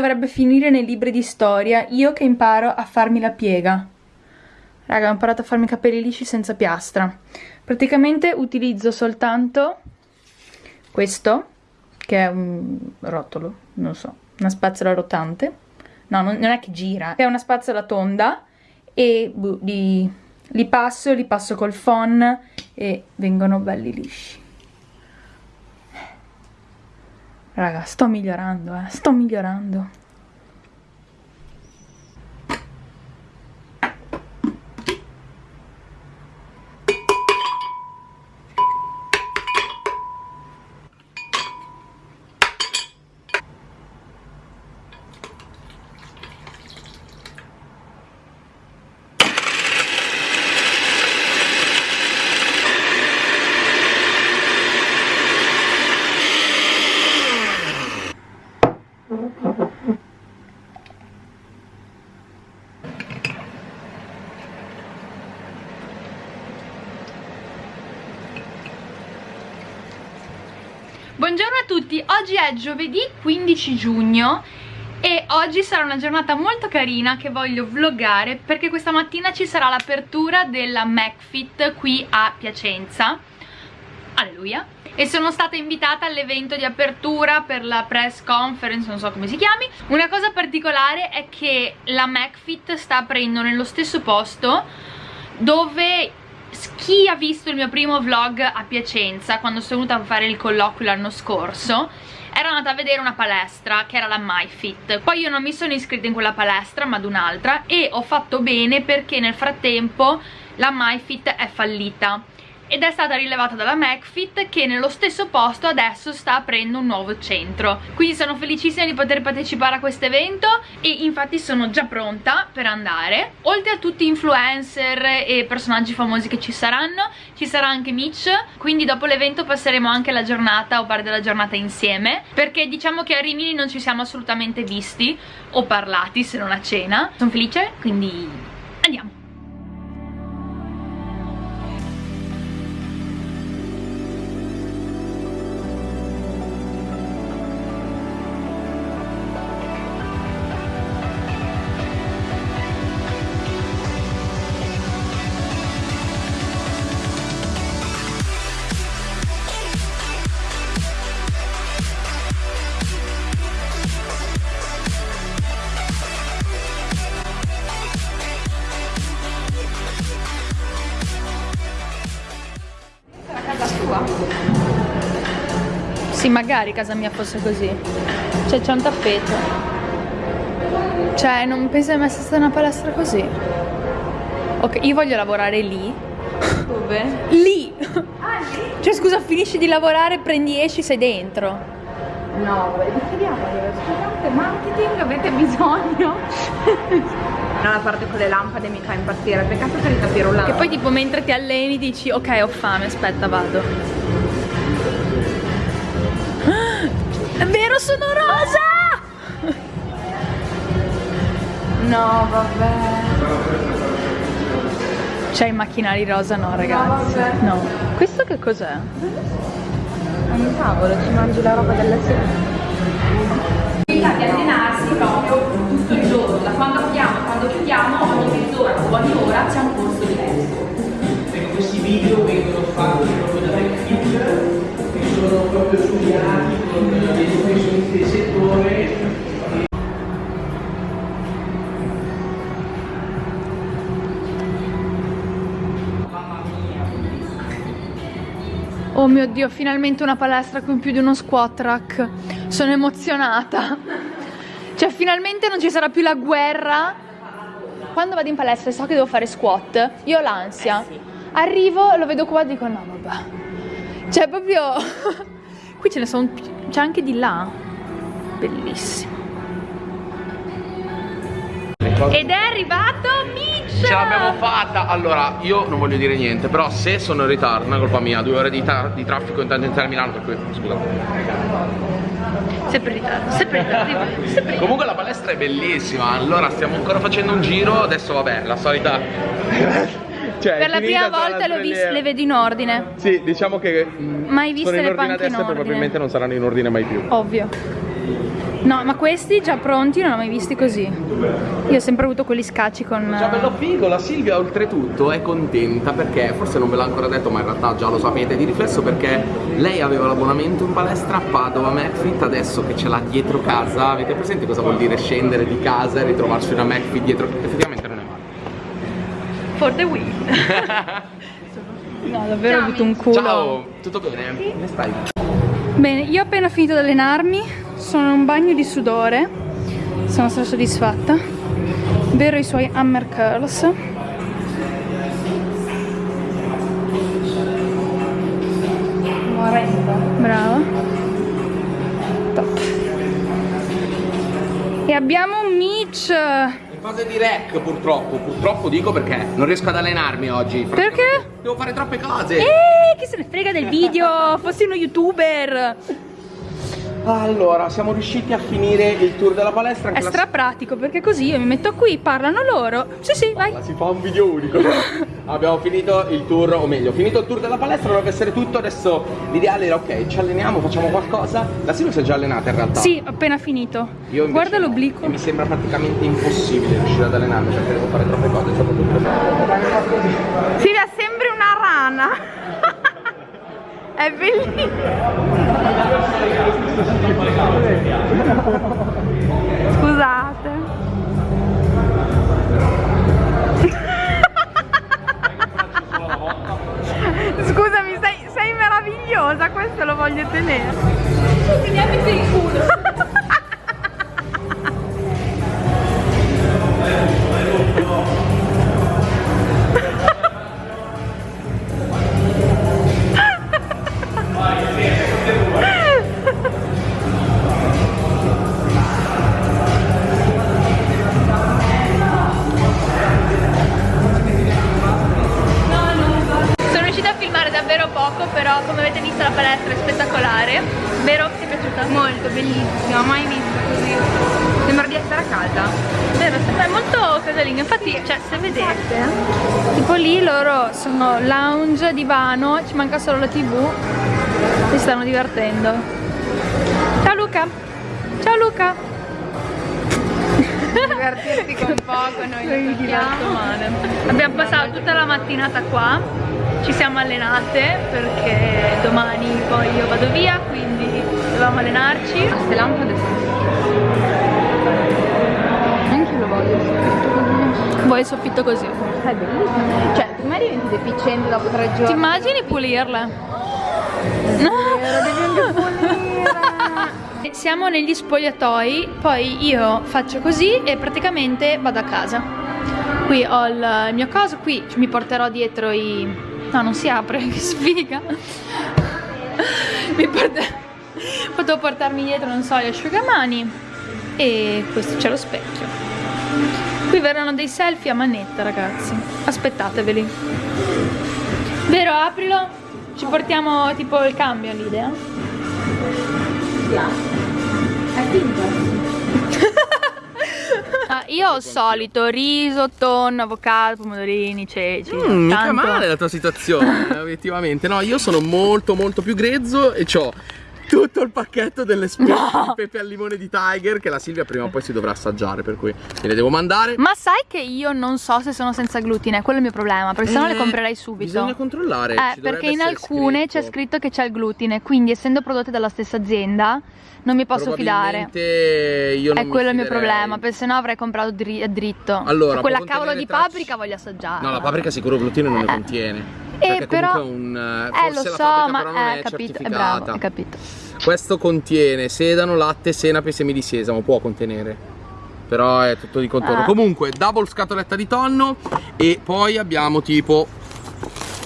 dovrebbe finire nei libri di storia, io che imparo a farmi la piega. Raga, ho imparato a farmi i capelli lisci senza piastra. Praticamente utilizzo soltanto questo, che è un rotolo, non so, una spazzola rotante. No, non, non è che gira, è una spazzola tonda e buh, li, li passo, li passo col phon e vengono belli lisci. Raga, sto migliorando, eh, sto migliorando. Buongiorno a tutti, oggi giovedì 15 giugno e oggi sarà una giornata molto carina che voglio vloggare perché questa mattina ci sarà l'apertura della MacFit qui a Piacenza. Alleluia. E sono stata invitata all'evento di apertura per la press conference, non so come si chiami. Una cosa particolare è che la MacFit sta aprendo nello stesso posto dove chi ha visto il mio primo vlog a Piacenza quando sono venuta a fare il colloquio l'anno scorso ero andata a vedere una palestra che era la MyFit. Poi io non mi sono iscritta in quella palestra ma ad un'altra e ho fatto bene perché nel frattempo la MyFit è fallita ed è stata rilevata dalla McFit che nello stesso posto adesso sta aprendo un nuovo centro. Quindi sono felicissima di poter partecipare a questo evento e infatti sono già pronta per andare. Oltre a tutti influencer e personaggi famosi che ci saranno ci sarà anche Mitch. Quindi dopo l'evento passeremo anche la giornata o parte della giornata insieme. Perché diciamo che a Rimini non ci siamo assolutamente visti o parlati se non a cena. Sono felice quindi Sì, magari casa mia fosse così. Cioè, c'è un tappeto. Cioè, non penso di mai essere stata una palestra così. Ok, io voglio lavorare lì. Dove? Lì! Ah, lì? Cioè, scusa, finisci di lavorare, prendi, esci, sei dentro. No, decidiamo Scusate, marketing, avete bisogno? no, la parte con le lampade mi fa impazzire. Peccato per il tapirulano. Che poi tipo mentre ti alleni dici, ok, ho fame, aspetta, vado. È vero, sono rosa! No, vabbè. C'è i macchinari rosa? No, ragazzi. No. Questo che cos'è? È un tavolo, ci mangi la roba della sera. di allenarsi proprio tutto il mio dio, finalmente una palestra con più di uno squat rack. Sono emozionata. Cioè, finalmente non ci sarà più la guerra. Quando vado in palestra e so che devo fare squat, io ho l'ansia. Arrivo, lo vedo qua e dico no, vabbè. Cioè, proprio... Qui ce ne sono... C'è anche di là. Bellissimo. Ed è arrivato Mitch! Ce l'abbiamo fatta! Allora, io non voglio dire niente, però se sono in ritardo, non è colpa mia, due ore di, di traffico in tangenziale a Milano, per cui scusa. Sempre in ritardo, sempre in ritardo, sempre in ritardo. Comunque la palestra è bellissima, allora stiamo ancora facendo un giro, adesso vabbè, la solita... cioè, Per la prima volta le, viste, le vedo in ordine. Sì, diciamo che mm, Mai viste sono in le ordine panche in adesso e probabilmente non saranno in ordine mai più. Ovvio. No, ma questi già pronti non ho mai visti così. Io ho sempre avuto quelli scacci con... Già bello figo, la Silvia oltretutto è contenta perché, forse non ve l'ha ancora detto ma in realtà già lo sapete di riflesso perché lei aveva l'abbonamento in palestra a Padova McFit, adesso che ce l'ha dietro casa, avete presente cosa vuol dire scendere di casa e ritrovarsi una McFit dietro? Effettivamente non è male. For the win. no, davvero ho avuto un culo. Ciao, tutto bene? Come stai? Bene, io ho appena finito di allenarmi, sono in un bagno di sudore, sono stata soddisfatta. Vero i suoi hammer curls. Brava. Top. E abbiamo un Mitch. In fase di rec purtroppo, purtroppo dico perché non riesco ad allenarmi oggi. Perché? Devo fare troppe cose. Eh, chi se ne frega del video? Fossi uno youtuber. Allora, siamo riusciti a finire il tour della palestra. È la- pratico perché così io mi metto qui, parlano loro. Sì, sì, vai. Si fa un video unico. Abbiamo finito il tour, o meglio, finito il tour della palestra, dovrebbe essere tutto. Adesso l'ideale era ok, ci alleniamo, facciamo qualcosa. La Silvia si è già allenata in realtà. Sì, ho appena finito. Io Guarda no. l'obliquo. Mi sembra praticamente impossibile riuscire ad allenarmi perché devo fare troppe cose, soprattutto Silvia, sembri una rana. È bellissimo. Scusate. Scusami, sei, sei meravigliosa, questo lo voglio tenere. Finiamoci il culo. Casalingo, infatti, cioè, se vedete, tipo lì loro sono lounge, divano, ci manca solo la tv, si stanno divertendo. Ciao Luca! Ciao Luca! Divertirsi con poco, noi lo diverto male. Abbiamo passato tutta la mattinata qua, ci siamo allenate perché domani poi io vado via, quindi dovevamo allenarci. Queste lampade sono il soffitto così? È bellissimo. Cioè, prima diventi deficiente dopo tre giorni. Ti immagini pulirle? Vero, devi pulire. Siamo negli spogliatoi, poi io faccio così e praticamente vado a casa. Qui ho il il mio coso, qui mi porterò dietro i... No, non si apre, che sfiga. Mi porta... Potevo portarmi dietro, non so, gli asciugamani e questo c'è lo specchio. Qui verranno dei selfie a manetta, ragazzi. Aspettateveli. Vero, aprilo. Ci portiamo tipo il cambio l'idea. Ah, io ho il solito riso, tonno, avocado, pomodorini, ceci. Mm, mica male la tua situazione, obiettivamente. No, io sono molto molto più grezzo e ho tutto il pacchetto delle specie di pepe al limone di Tiger che la Silvia prima o poi si dovrà assaggiare, per cui me le devo mandare. Ma sai che io non so se sono senza glutine, quello è il mio problema, perché sennò le Eh, comprerei subito. Bisogna controllare. Eh, perché in alcune c'è scritto che c'è il glutine, quindi essendo prodotte dalla stessa azienda non mi posso fidare. Io non È quello il mio problema, perché sennò avrei comprato dri- dritto. Allora, Cioè, quella cavolo di paprika voglio assaggiare. No, la paprika sicuro glutine non ne Eh. contiene. Eh, perché però- comunque è un eh, Eh, lo so, ma però non eh, è capito, è bravo, capito. Questo contiene sedano, latte, senape e semi di sesamo, può contenere. Però è tutto di contorno. Ah. Comunque, double scatoletta di tonno e poi abbiamo tipo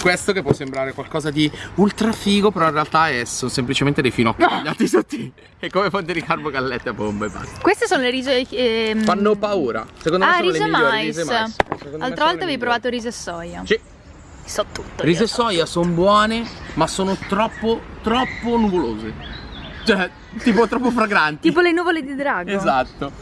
questo che può sembrare qualcosa di ultra figo, però in realtà è, sono semplicemente dei finocchi tagliati sottili. È come fonte di carbogallette a bomba e basta. Queste sono le riso... ehm, Fanno paura. Secondo me Ah, sono riso le e migliori riso e mais. L'altra volta avevi provato riso e soia. Sì. So tutto. Riso e so. soia sono buone, ma sono troppo, troppo nuvolose. Cioè, tipo troppo fragranti. Tipo le nuvole di drago. Esatto.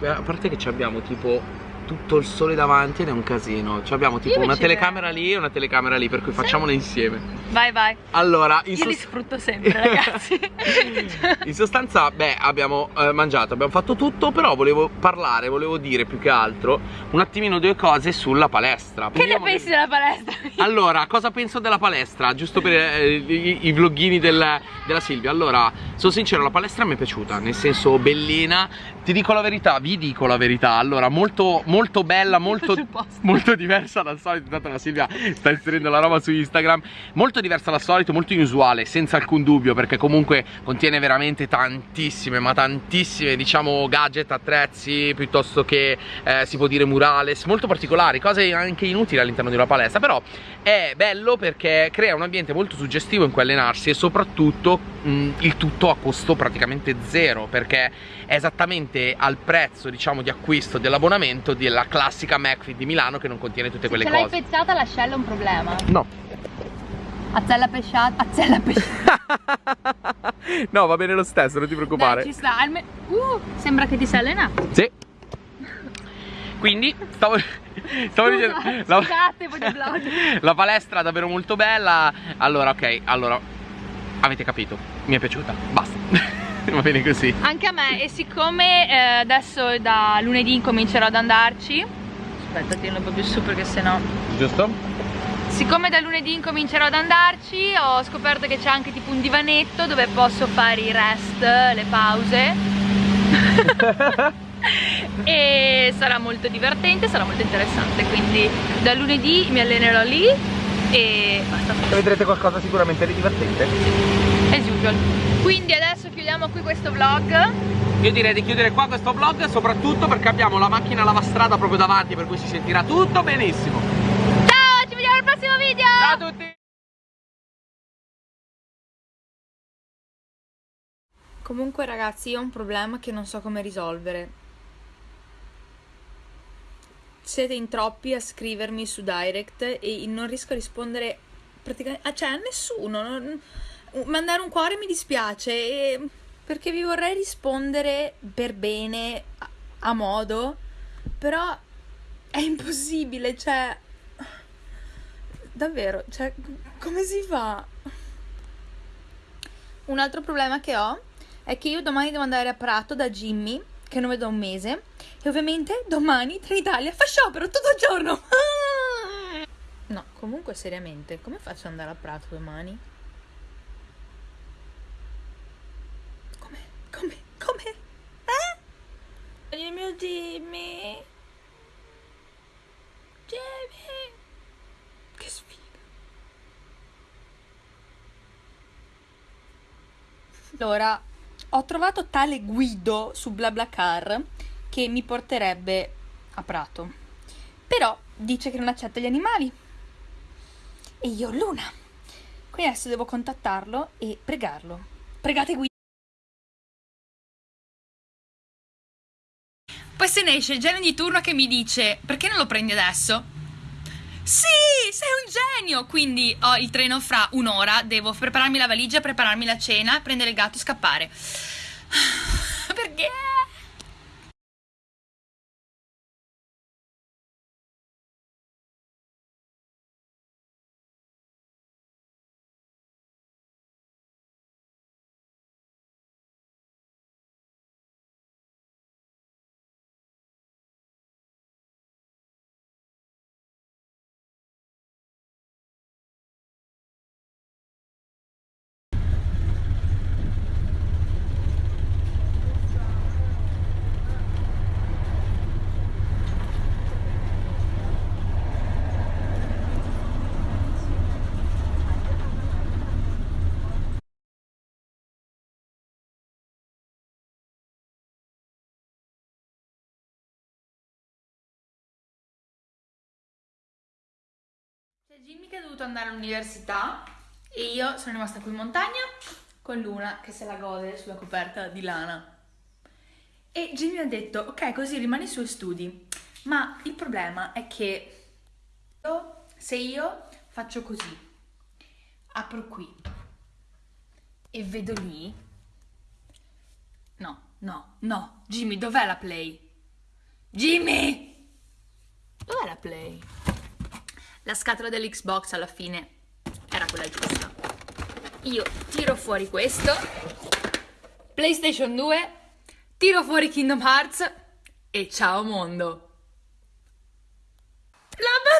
eh, a parte che ci abbiamo tipo tutto il sole davanti ed è un casino. Ci abbiamo tipo una telecamera lì e una telecamera lì, per cui facciamole insieme. Vai, vai. Allora, Io li sfrutto sempre, ragazzi. In sostanza, beh, abbiamo eh, mangiato, abbiamo fatto tutto, però volevo parlare, volevo dire più che altro un attimino due cose sulla palestra. che ne Vediamo pensi della palestra? Allora, cosa penso della palestra? Giusto per eh, i, i vloghini del- della Silvia. Allora, sono sincero, la palestra mi è piaciuta, nel senso bellina. Ti dico la verità, vi dico la verità. Allora, molto, molto bella, molto, il post. molto diversa dal solito. Intanto la Silvia sta inserendo la roba su Instagram. Molto diversa dal solito, molto inusuale, senza alcun dubbio, perché comunque contiene veramente tantissime, ma tantissime, diciamo, gadget, attrezzi, piuttosto che eh, si può dire murales, molto particolari, cose anche inutili all'interno di una palestra. Però è bello perché crea un ambiente molto suggestivo in cui allenarsi e soprattutto mh, il tutto a costo praticamente zero, perché è esattamente al prezzo, diciamo, di acquisto dell'abbonamento della classica McFit di Milano che non contiene tutte quelle Se l'hai cose. pezzata l'ascella è un problema. No. Azzella pesciata. Azzella pesciata. no, va bene lo stesso, non ti preoccupare. Dai, ci sta. alme- Uh, sembra che ti sei allenato. Sì. Quindi, stavo, stavo dicendo, la, la palestra è davvero molto bella. Allora, ok, allora, avete capito, mi è piaciuta, basta. Va bene così. Anche a me, e siccome eh, adesso da lunedì incomincerò ad andarci. Aspetta, tienilo un po' più su perché sennò. Giusto? Siccome da lunedì incomincerò ad andarci, ho scoperto che c'è anche tipo un divanetto dove posso fare i rest, le pause. e sarà molto divertente, sarà molto interessante. Quindi da lunedì mi allenerò lì e basta. Vedrete qualcosa sicuramente di divertente. As usual. Quindi adesso chiudiamo qui questo vlog. Io direi di chiudere qua questo vlog, soprattutto perché abbiamo la macchina lavastrada proprio davanti, per cui si sentirà tutto benissimo. Ciao, ci vediamo al prossimo video! Ciao a tutti! Comunque ragazzi io ho un problema che non so come risolvere. Siete in troppi a scrivermi su direct e non riesco a rispondere praticamente ah, cioè a nessuno. non- mandare un cuore mi dispiace e- perché vi vorrei rispondere per bene, a, a modo, però è impossibile, cioè davvero, cioè come si fa? Un altro problema che ho è che io domani devo andare a Prato da Jimmy, che non vedo un mese, e ovviamente domani Trenitalia fa sciopero tutto il giorno. No, comunque seriamente, come faccio ad andare a Prato domani? Come? Come? Come? Eh? Il mio Jimmy. Jimmy. Che sfiga. Allora, ho trovato tale Guido su BlaBlaCar che mi porterebbe a Prato. Però dice che non accetta gli animali. E io Luna. Quindi adesso devo contattarlo e pregarlo. Pregate Guido. Poi se ne esce il genio di turno che mi dice perché non lo prendi adesso? Sì, sei un genio! Quindi ho il treno fra un'ora, devo prepararmi la valigia, prepararmi la cena, prendere il gatto e scappare. Perché? C'è Jimmy che è dovuto andare all'università e io sono rimasta qui in montagna con Luna che se la gode sulla coperta di lana. E Jimmy ha detto, ok, così rimani sui studi. Ma il problema è che se io faccio così, apro qui e vedo lì... No, no, no, Jimmy, dov'è la play? Jimmy! Dov'è la play? La scatola dell'Xbox alla fine era quella giusta. Io tiro fuori questo, PlayStation 2, tiro fuori Kingdom Hearts e ciao mondo! La